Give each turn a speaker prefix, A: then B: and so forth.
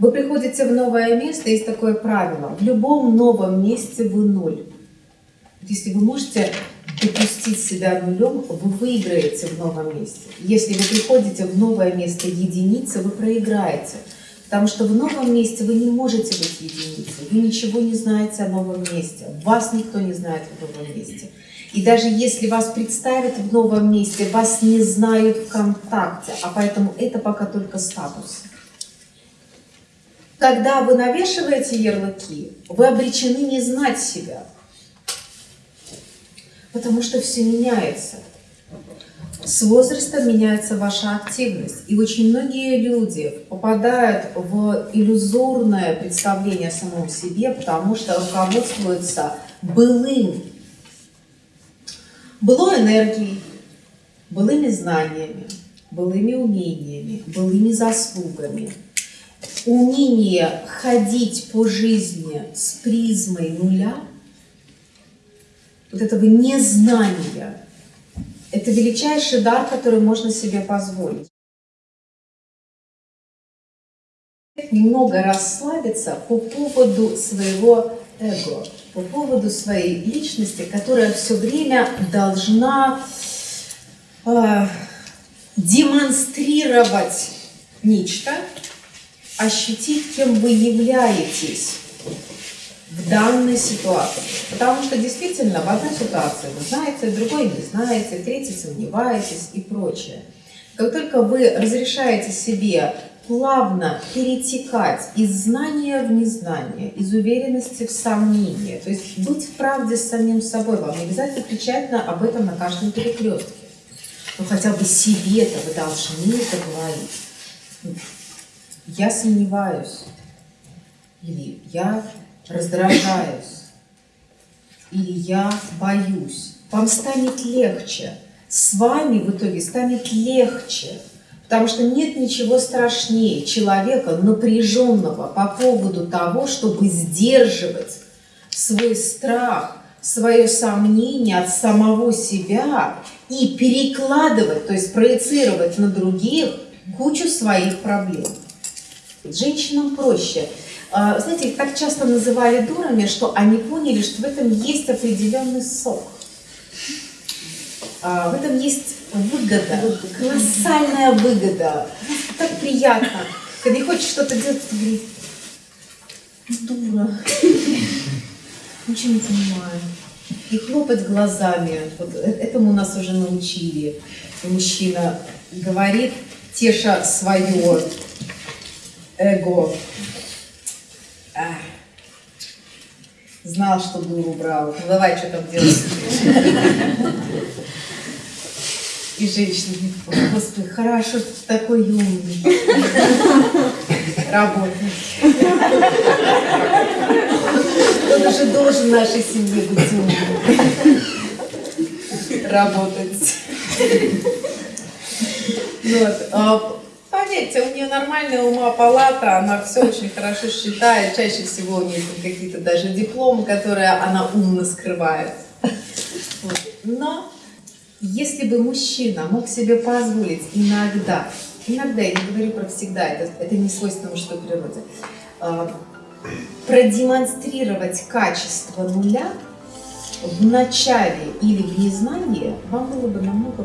A: Вы приходите в новое место, есть такое правило. В любом новом месте вы ноль. Если вы можете допустить себя нулем, вы выиграете в новом месте. Если вы приходите в новое место единицы, вы проиграете. Потому что в новом месте вы не можете быть единицей, вы ничего не знаете о новом месте, вас никто не знает в новом месте. И даже если вас представят в новом месте, вас не знают ВКонтакте, а поэтому это пока только статус. Когда вы навешиваете ярлыки, вы обречены не знать себя, потому что все меняется. С возрастом меняется ваша активность. И очень многие люди попадают в иллюзорное представление о самом себе, потому что руководствуются былым, былой энергией, былыми знаниями, былыми умениями, былыми заслугами. Умение ходить по жизни с призмой нуля, вот этого незнания, это величайший дар, который можно себе позволить. Немного расслабиться по поводу своего эго, по поводу своей личности, которая все время должна э, демонстрировать нечто, ощутить, кем вы являетесь в данной ситуации. Потому что действительно в одной ситуации вы знаете, в другой не знаете, в третьей сомневаетесь и прочее. Как только вы разрешаете себе плавно перетекать из знания в незнание, из уверенности в сомнение, то есть быть в правде с самим собой, вам не обязательно кричать об этом на каждом перекрестке. Но хотя бы себе-то вы должны это говорить. Я сомневаюсь. Или я раздражаюсь, или я боюсь, вам станет легче. С вами в итоге станет легче. Потому что нет ничего страшнее человека напряженного по поводу того, чтобы сдерживать свой страх, свое сомнение от самого себя и перекладывать, то есть проецировать на других кучу своих проблем. Женщинам проще. А, знаете, их так часто называли дурами, что они поняли, что в этом есть определенный сок. А, в этом есть выгода, колоссальная выгода. Так приятно. Когда не хочешь что-то делать, ты говоришь, дура, ничего не понимаю. И хлопать глазами. Вот э, этому нас уже научили. Мужчина говорит, теша свое эго, Знал, что дуру брал. Ну давай, что там делать? И женщина господи, хорошо, что ты такой умный. Работай. Кто-то же должен нашей семье быть умным. Работать. Вот. А Поверьте, у нее нормальная ума палата, она все очень хорошо считает, чаще всего у нее какие-то даже дипломы, которые она умно скрывает. Вот. Но если бы мужчина мог себе позволить иногда, иногда, я не говорю про всегда, это, это не свойственно мужской природе, э, продемонстрировать качество нуля в начале или в незнании, вам было бы намного